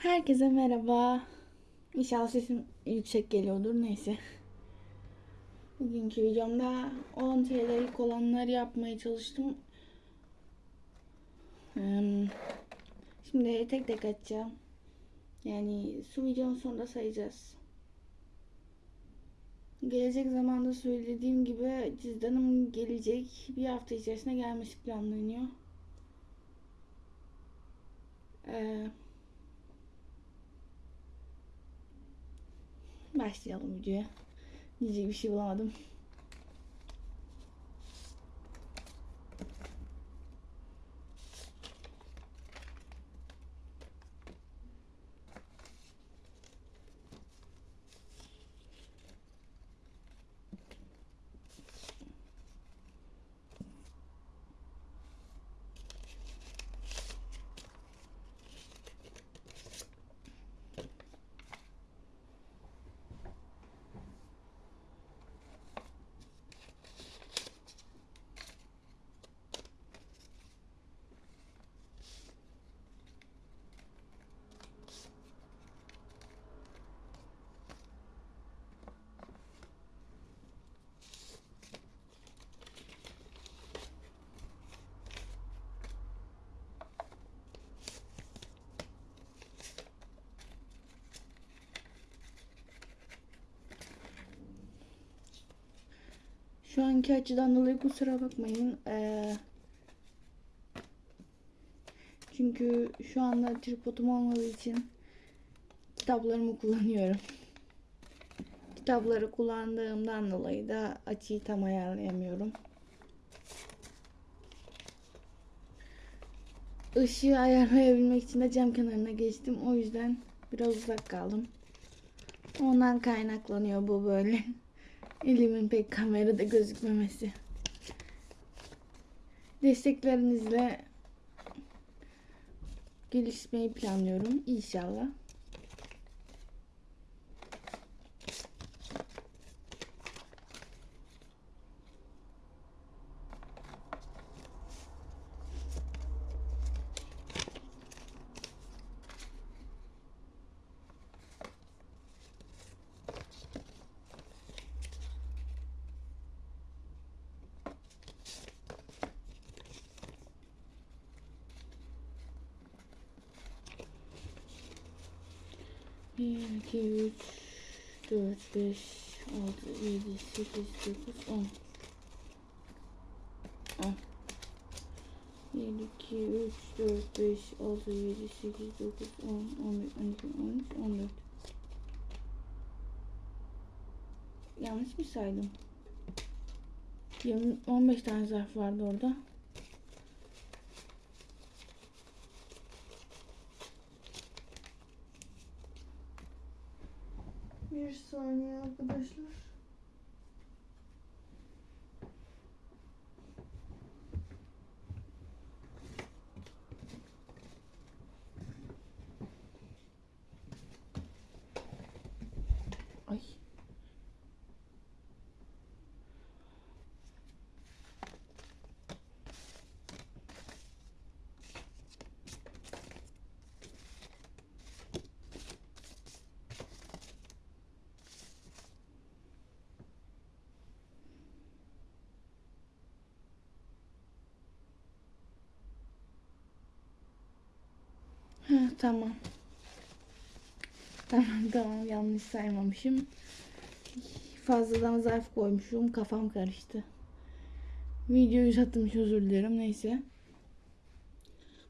Herkese merhaba. İnşallah sesim yüksek geliyordur. Neyse. Bugünkü videomda 10 TL'lik olanları yapmaya çalıştım. Hmm, Şimdi tek tek açacağım. Yani su videonun sonunda sayacağız. Gelecek zamanda söylediğim gibi cüzdanım gelecek. Bir hafta içerisinde gelmesi planlanıyor. Ee, Başlayalım videoya. Diyecek bir şey bulamadım. Şu anki açıdan dolayı kusura bakmayın. Ee, çünkü şu anda tripodum olmadığı için kitaplarımı kullanıyorum. Kitapları kullandığımdan dolayı da açıyı tam ayarlayamıyorum. Işığı ayarlayabilmek için de cam kenarına geçtim. O yüzden biraz uzak kaldım. Ondan kaynaklanıyor bu böyle. Elimin pek kamerada gözükmemesi. Desteklerinizle gelişmeyi planlıyorum inşallah. Bir, iki, üç, dört, beş, altı, yedi, sekiz, dokuz, on. On. Bir, iki, üç, dört, beş, altı, yedi, sekiz, dokuz, on, on bir, on iki, on üç, on dört. Yanlış mı saydım? 20, 15 tane zarf vardı orada. Bir saniye tamam. Tamam tamam yanlış saymamışım. Fazladan zarf koymuşum. Kafam karıştı. Videoyu uzatmış özür dilerim. Neyse.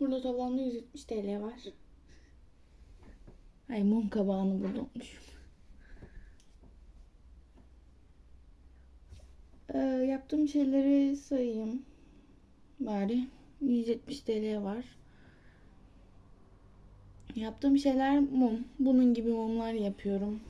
Burada toplamda 170 TL var. Ay mum kabağını burada unutmuşum. Ee, yaptığım şeyleri sayayım. Bari 170 TL var. Yaptığım şeyler mum. Bunun gibi mumlar yapıyorum.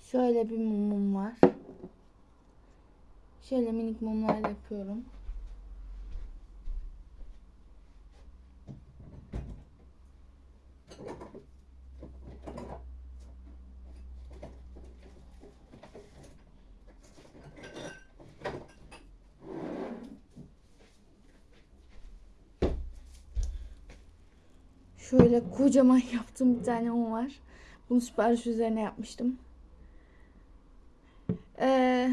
Şöyle bir mumum var. Şöyle minik mumlar yapıyorum. Şöyle kocaman yaptığım bir tane mum var. Bunu sipariş üzerine yapmıştım. Ee,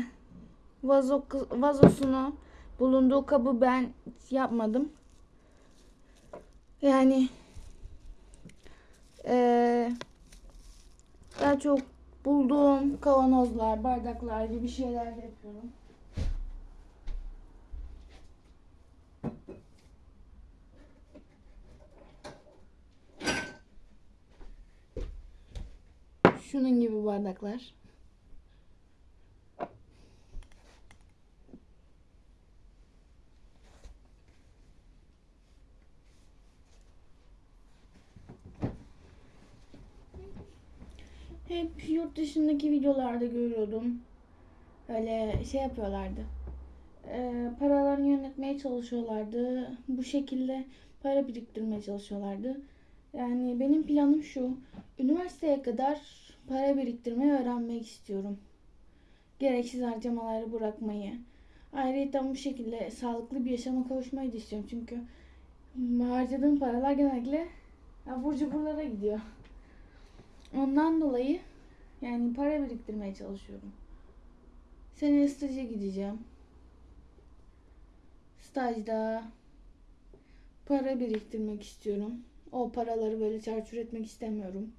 vazo, vazosunu bulunduğu kabı ben yapmadım. Yani ee, daha çok bulduğum kavanozlar, bardaklar gibi şeyler yapıyorum. Şunun gibi bardaklar. Hep yurt dışındaki videolarda görüyordum. Öyle şey yapıyorlardı. Ee, paralarını yönetmeye çalışıyorlardı. Bu şekilde para biriktirmeye çalışıyorlardı. Yani benim planım şu. Üniversiteye kadar para biriktirmeyi öğrenmek istiyorum. Gereksiz harcamaları bırakmayı. Ayrıca bu şekilde sağlıklı bir yaşama kavuşmayı da istiyorum. Çünkü harcadığım paralar genellikle abur cuburlara gidiyor. Ondan dolayı yani para biriktirmeye çalışıyorum. Seneye staja gideceğim. Stajda para biriktirmek istiyorum. O paraları böyle çarçur etmek istemiyorum.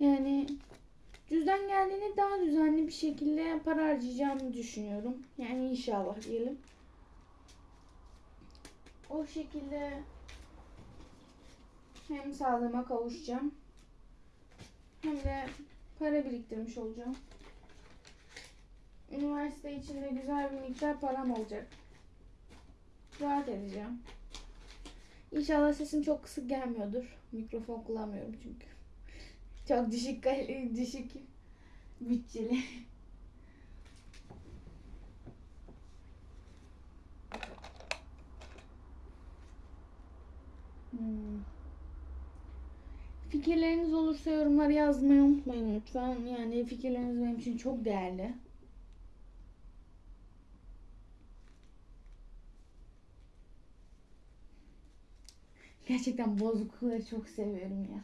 Yani cüzdan geldiğinde daha düzenli bir şekilde para harcayacağımı düşünüyorum. Yani inşallah diyelim. O şekilde hem sağlığıma kavuşacağım hem de para biriktirmiş olacağım. Üniversite içinde güzel bir miktar param olacak. Rahat edeceğim. İnşallah sesim çok kısık gelmiyordur. Mikrofon kullanmıyorum çünkü. Çok düşük düşük bütçeli. Hmm. Fikirleriniz olursa yorumlara yazmayı unutmayın lütfen. Yani fikirleriniz benim için çok değerli. Gerçekten bozuklukları çok seviyorum ya.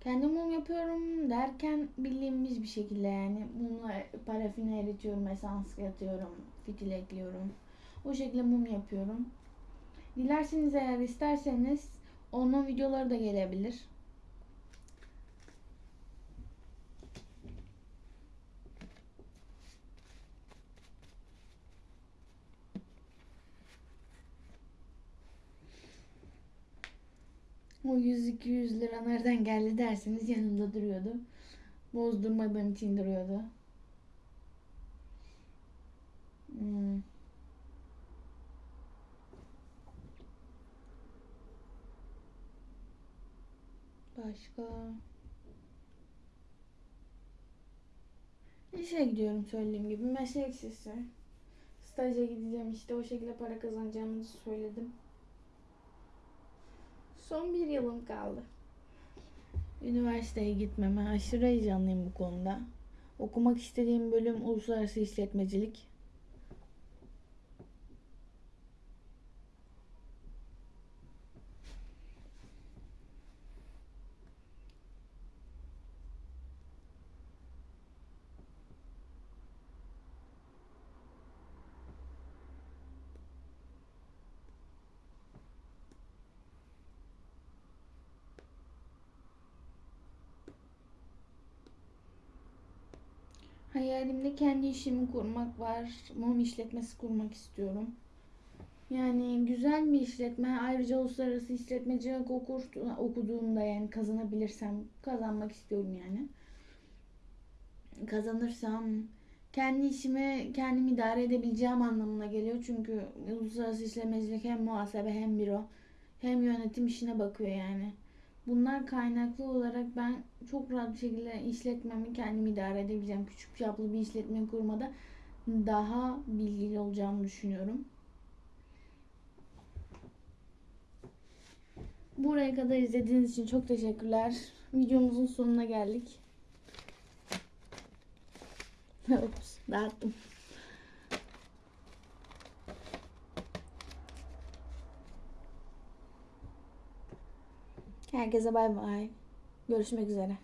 Kendim mum yapıyorum derken bildiğimiz bir şekilde yani mumla parafini eritiyorum, esans katıyorum, fitil ekliyorum. O şekilde mum yapıyorum. Dilerseniz eğer isterseniz onun videoları da gelebilir. O 100-200 lira nereden geldi derseniz yanımda duruyordu. Bozdurmadığım için duruyordu. Hmm. Başka? İşe gidiyorum söylediğim gibi. Meslek lisesi. Staja gideceğim işte o şekilde para kazanacağımı söyledim. Son bir yılım kaldı. Üniversiteye gitmeme aşırı heyecanlıyım bu konuda. Okumak istediğim bölüm uluslararası işletmecilik. Hayalimde kendi işimi kurmak var. Mum işletmesi kurmak istiyorum. Yani güzel bir işletme. Ayrıca uluslararası işletmecilik okur, okuduğumda yani kazanabilirsem kazanmak istiyorum yani. Kazanırsam kendi işimi kendim idare edebileceğim anlamına geliyor. Çünkü uluslararası işletmecilik hem muhasebe hem büro hem yönetim işine bakıyor yani. Bunlar kaynaklı olarak ben çok rahat bir şekilde işletmemi kendim idare edebileceğim. Küçük çaplı bir işletme kurmada daha bilgili olacağımı düşünüyorum. Buraya kadar izlediğiniz için çok teşekkürler. Videomuzun sonuna geldik. Ups, dağıttım. Herkese bay bay. Görüşmek üzere.